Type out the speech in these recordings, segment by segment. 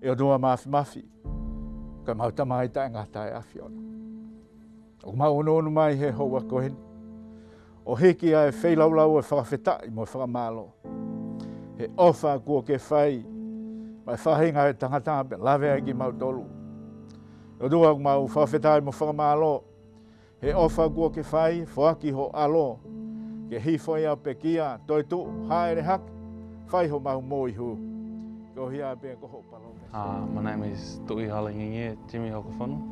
e o noa mafi mafi. Ka mau tama i tae ngata e awhi ona. O mau ono ono mai he hou a koheni. O heki a e wheilau e whakawhetai mo e whakamalo. He ofa kua ke whai, mai whahinga e tangata pe lawe ai ki mau tolu. O doa mau i mo whakamalo. He ofa kua ke whai, whaki ho alo. Ke hifo ia pe kia, toi tu, haere hak, whai ho mau moihu. hu. Ko hia pe ko ho. Uh, my name is Tui Halingingi, Jimmy Hokofono.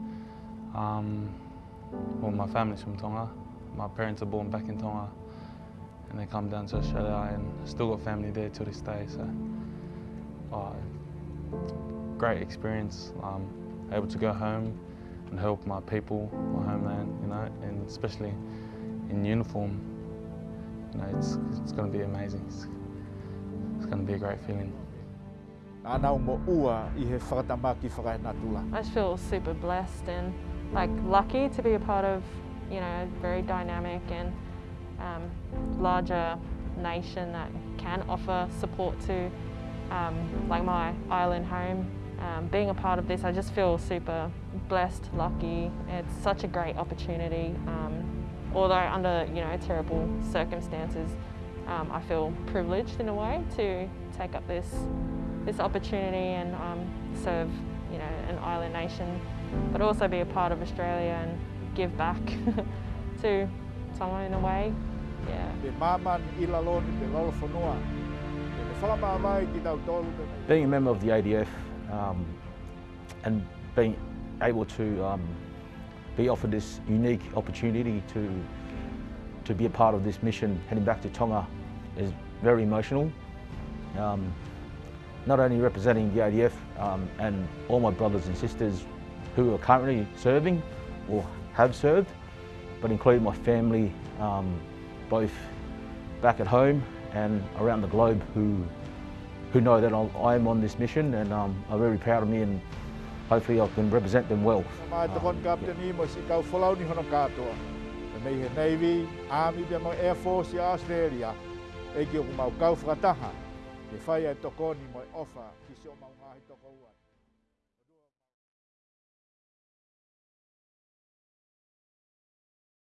Um, well, my family's from Tonga. My parents are born back in Tonga and they come down to Australia and still got family there to this day. So, uh, great experience. Um, able to go home and help my people, my homeland, you know, and especially in uniform. You know, it's, it's going to be amazing. It's, it's going to be a great feeling. I feel super blessed and like lucky to be a part of, you know, a very dynamic and um, larger nation that can offer support to um, like my island home. Um, being a part of this, I just feel super blessed, lucky. It's such a great opportunity. Um, although under you know terrible circumstances, um, I feel privileged in a way to take up this this opportunity and um, serve you know an island nation, but also be a part of Australia and give back to someone in a way. Yeah. Pe maman i laloni pe lolo whanua. Pe whakamawai ki tau tolu pe mai. Being a member of the ADF um, and being able to um, be offered this unique opportunity to, to be a part of this mission heading back to Tonga is very emotional. Um, not only representing the ADF um, and all my brothers and sisters who are currently serving or have served, but including my family, um, both back at home and around the globe who, who know that I am on this mission and um, are very proud of me and hopefully I can represent them well. Mai te kon captain i mo si kau whalau ni hono katoa. Pe Navy, Army, Air Force Australia. E ki o mau kau whakataha. Te whai ai tokoni mo e ofa ki se o mau toko uai.